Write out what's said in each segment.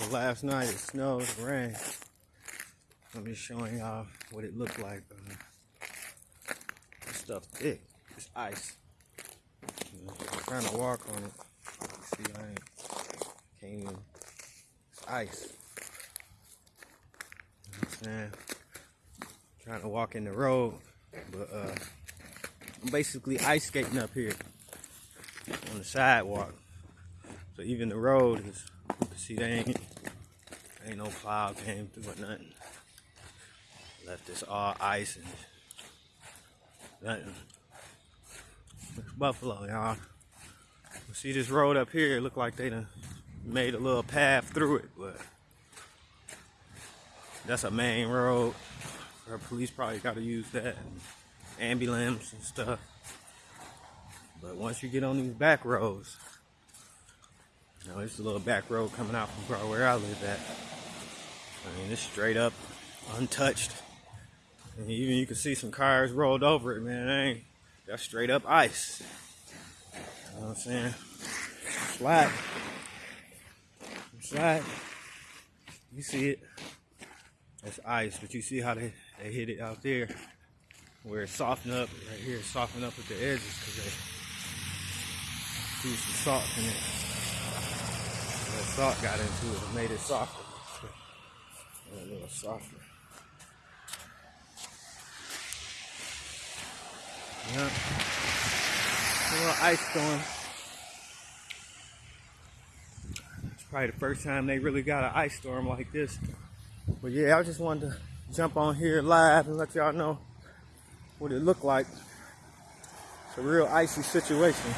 So last night it snowed, it rained. I'm just showing y'all what it looked like. Uh, this stuff thick. It's ice. You know, I'm trying to walk on it. See, I ain't, can't even. It's ice. You know I'm saying? Trying to walk in the road, but uh, I'm basically ice skating up here on the sidewalk. So even the road is, you see they ain't, ain't no plow came through or nothing. Left this all ice and nothing. It's Buffalo, y'all. See this road up here, it look like they done made a little path through it, but that's a main road. Our police probably gotta use that. Ambulance and stuff. But once you get on these back roads, know, it's a little back road coming out from where I live at. I mean, it's straight up untouched. And even you can see some cars rolled over it, man. That ain't that's straight up ice. You know what I'm saying? Flat. Flat. You see it. That's ice, but you see how they, they hit it out there where it's softened up right here, softened up at the edges because they threw some salt in it. That salt got into it and made it softer. A little softer. Yeah. A little ice storm. It's probably the first time they really got an ice storm like this. But yeah, I just wanted to jump on here live and let y'all know what it looked like. It's a real icy situation.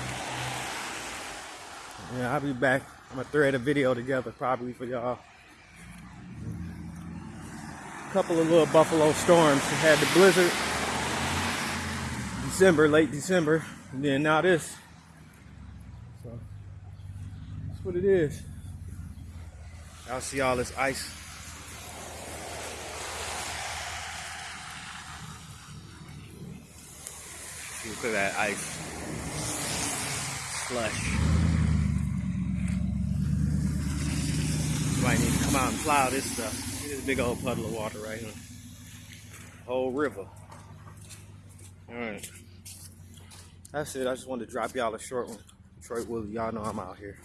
Yeah, I'll be back. I'm gonna thread a video together probably for y'all. A couple of little buffalo storms. We had the blizzard December, late December, and then now this. So that's what it is. Y'all see all this ice. Look at that ice. Slush. Might need to come out and plow this stuff. This big old puddle of water right here. Whole river. Alright. That's it. I just wanted to drop y'all a short one. Detroit Willie, y'all know I'm out here.